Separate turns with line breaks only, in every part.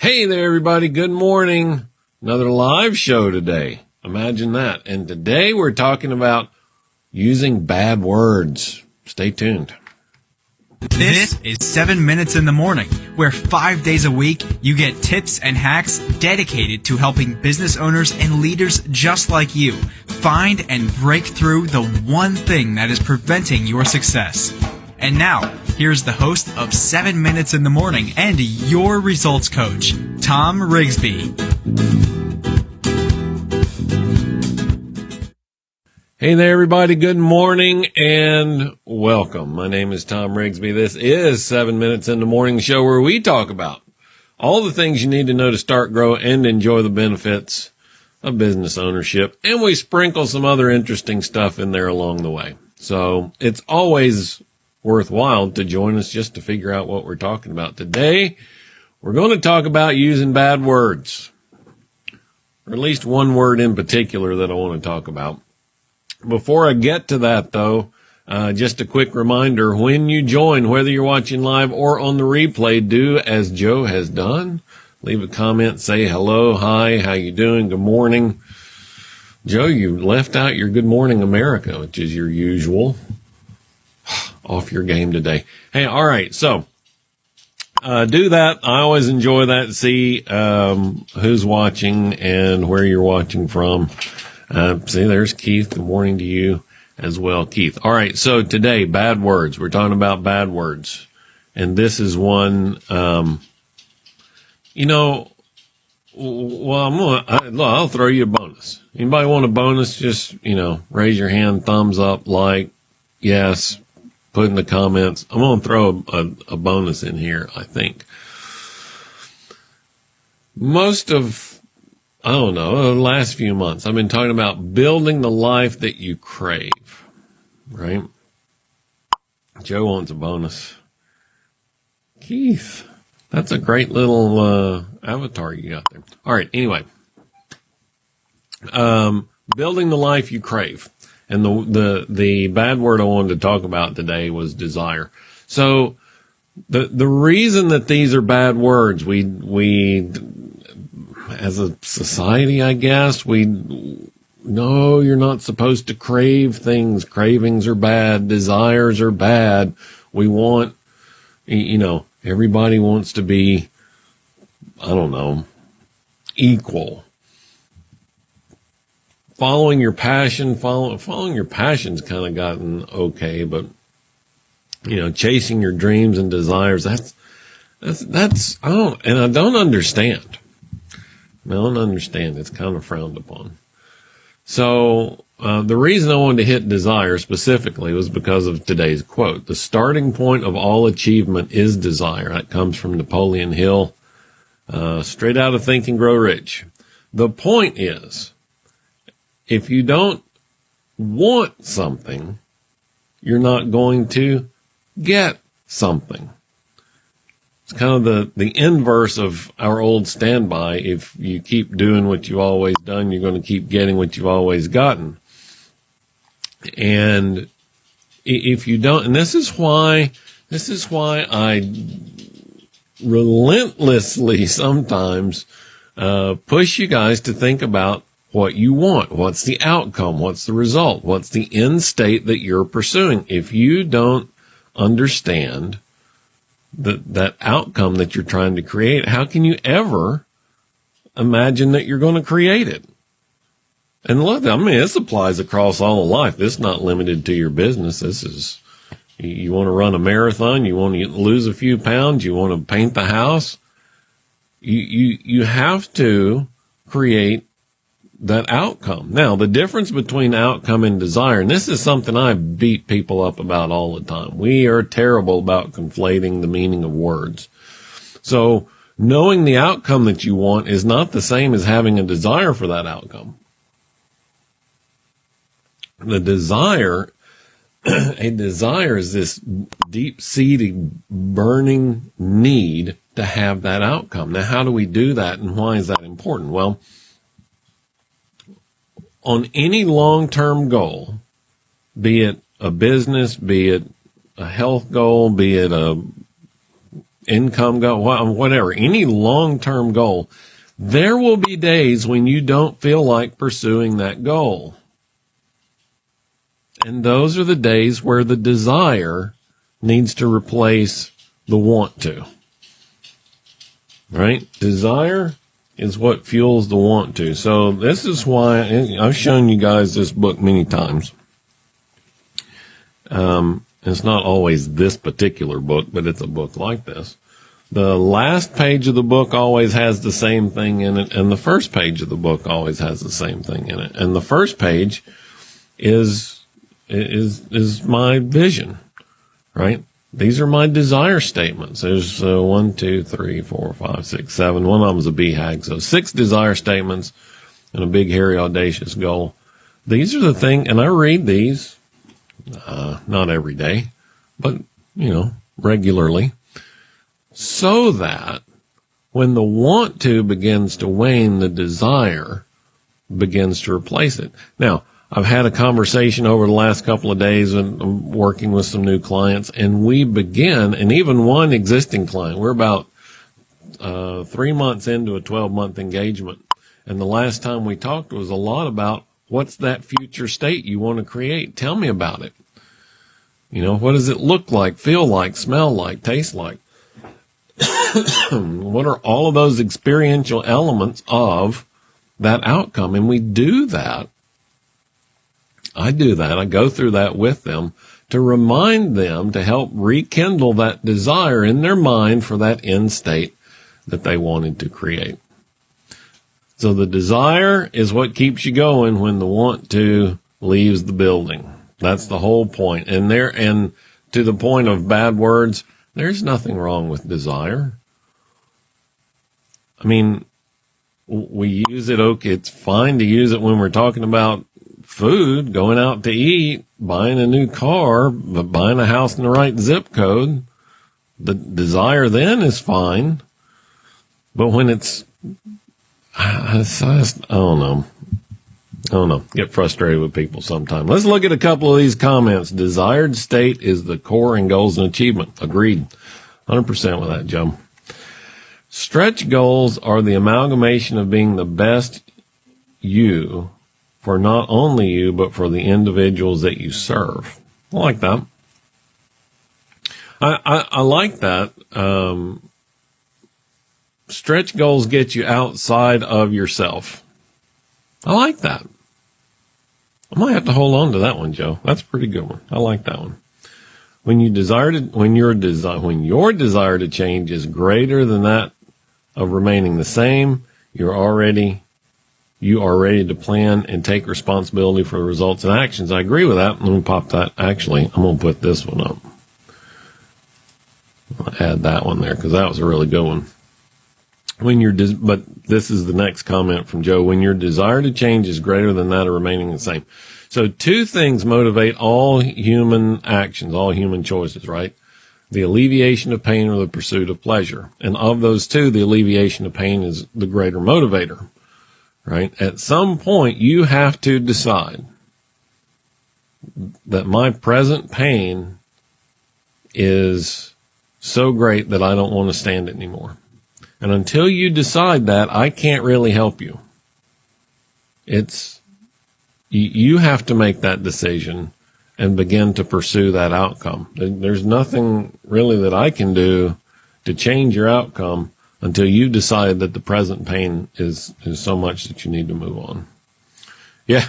Hey there, everybody. Good morning. Another live show today. Imagine that. And today we're talking about using bad words. Stay tuned.
This is 7 Minutes in the Morning, where five days a week you get tips and hacks dedicated to helping business owners and leaders just like you find and break through the one thing that is preventing your success. And now, here's the host of 7 Minutes in the Morning and your results coach, Tom Rigsby.
Hey there, everybody. Good morning and welcome. My name is Tom Rigsby. This is 7 Minutes in the Morning show where we talk about all the things you need to know to start, grow, and enjoy the benefits of business ownership. And we sprinkle some other interesting stuff in there along the way. So it's always worthwhile to join us just to figure out what we're talking about. Today, we're going to talk about using bad words, or at least one word in particular that I want to talk about. Before I get to that though, uh, just a quick reminder, when you join, whether you're watching live or on the replay, do as Joe has done. Leave a comment, say hello, hi, how you doing, good morning. Joe, you left out your good morning America, which is your usual off your game today. Hey, all right. So, uh, do that. I always enjoy that. See, um, who's watching and where you're watching from. Uh, see, there's Keith. Good morning to you as well, Keith. All right. So today, bad words. We're talking about bad words. And this is one, um, you know, well, I'm gonna, I, I'll throw you a bonus. Anybody want a bonus? Just, you know, raise your hand, thumbs up, like, yes, put in the comments. I'm going to throw a, a, a bonus in here, I think. Most of, I don't know, the last few months, I've been talking about building the life that you crave, right? Joe wants a bonus. Keith, that's a great little uh, avatar you got there. All right, anyway. Um, building the life you crave. And the, the, the bad word I wanted to talk about today was desire. So the, the reason that these are bad words, we, we, as a society, I guess, we, no, you're not supposed to crave things. Cravings are bad. Desires are bad. We want, you know, everybody wants to be, I don't know, equal following your passion, follow, following your passion's kind of gotten okay, but you know, chasing your dreams and desires, that's, that's, that's, I don't, and I don't understand. I don't understand. It's kind of frowned upon. So, uh, the reason I wanted to hit desire specifically was because of today's quote. The starting point of all achievement is desire. That comes from Napoleon Hill, uh, straight out of Think and Grow Rich. The point is, if you don't want something, you're not going to get something. It's kind of the, the inverse of our old standby. If you keep doing what you've always done, you're going to keep getting what you've always gotten. And if you don't, and this is why, this is why I relentlessly sometimes uh, push you guys to think about what you want. What's the outcome? What's the result? What's the end state that you're pursuing? If you don't understand that, that outcome that you're trying to create, how can you ever imagine that you're going to create it? And look, I mean, this applies across all of life. This is not limited to your business. This is, you want to run a marathon, you want to lose a few pounds, you want to paint the house. You, you, you have to create that outcome. Now, the difference between outcome and desire, and this is something I beat people up about all the time. We are terrible about conflating the meaning of words. So knowing the outcome that you want is not the same as having a desire for that outcome. The desire, a desire is this deep seated burning need to have that outcome. Now, how do we do that and why is that important? Well, on any long-term goal, be it a business, be it a health goal, be it a income goal, whatever, any long-term goal, there will be days when you don't feel like pursuing that goal. And those are the days where the desire needs to replace the want to. Right? Desire is what fuels the want to. So this is why I've shown you guys this book many times. Um, it's not always this particular book, but it's a book like this. The last page of the book always has the same thing in it, and the first page of the book always has the same thing in it. And the first page is is is my vision, right? These are my desire statements. There's uh, one, two, three, four, five, six, seven. One of them is a BHAG. So six desire statements and a big, hairy, audacious goal. These are the thing, and I read these, uh, not every day, but, you know, regularly, so that when the want to begins to wane, the desire begins to replace it. Now, I've had a conversation over the last couple of days and I'm working with some new clients and we begin, and even one existing client, we're about uh, three months into a 12 month engagement. And the last time we talked was a lot about what's that future state you want to create? Tell me about it. You know, what does it look like, feel like, smell like, taste like? what are all of those experiential elements of that outcome? And we do that I do that. I go through that with them to remind them to help rekindle that desire in their mind for that end state that they wanted to create. So the desire is what keeps you going when the want to leaves the building. That's the whole point. And there, and to the point of bad words, there's nothing wrong with desire. I mean, we use it. Okay. It's fine to use it when we're talking about food, going out to eat, buying a new car, but buying a house in the right zip code. The desire then is fine. But when it's, I, I don't know. I don't know. Get frustrated with people sometimes. Let's look at a couple of these comments. Desired state is the core in goals and achievement. Agreed. 100% with that, Joe. Stretch goals are the amalgamation of being the best you for not only you, but for the individuals that you serve. I like that. I, I, I like that. Um, stretch goals get you outside of yourself. I like that. I might have to hold on to that one, Joe. That's a pretty good one. I like that one. When you desire to, when your desire, when your desire to change is greater than that of remaining the same, you're already you are ready to plan and take responsibility for the results and actions. I agree with that. Let me pop that. Actually, I'm going to put this one up. I'll add that one there because that was a really good one. When your but this is the next comment from Joe. When your desire to change is greater than that of remaining the same. So two things motivate all human actions, all human choices, right? The alleviation of pain or the pursuit of pleasure. And of those two, the alleviation of pain is the greater motivator right? At some point, you have to decide that my present pain is so great that I don't want to stand it anymore. And until you decide that, I can't really help you. It's, you have to make that decision and begin to pursue that outcome. There's nothing really that I can do to change your outcome until you decide that the present pain is, is so much that you need to move on. Yeah.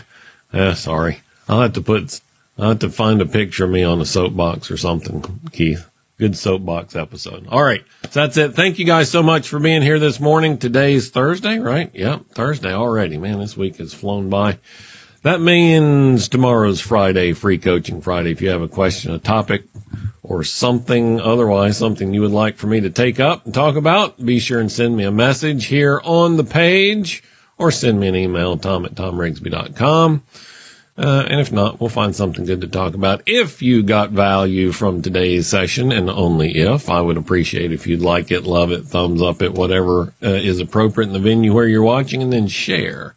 Uh, sorry. I'll have to put, I'll have to find a picture of me on a soapbox or something, Keith. Good soapbox episode. All right. So that's it. Thank you guys so much for being here this morning. Today's Thursday, right? Yep. Thursday already. Man, this week has flown by. That means tomorrow's Friday, free coaching Friday. If you have a question, a topic, or something otherwise, something you would like for me to take up and talk about, be sure and send me a message here on the page or send me an email, tom at tomrigsby.com. Uh, and if not, we'll find something good to talk about. If you got value from today's session, and only if, I would appreciate if you'd like it, love it, thumbs up it, whatever uh, is appropriate in the venue where you're watching, and then share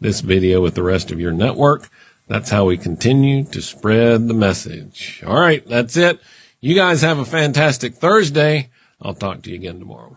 this video with the rest of your network. That's how we continue to spread the message. All right, that's it. You guys have a fantastic Thursday. I'll talk to you again tomorrow.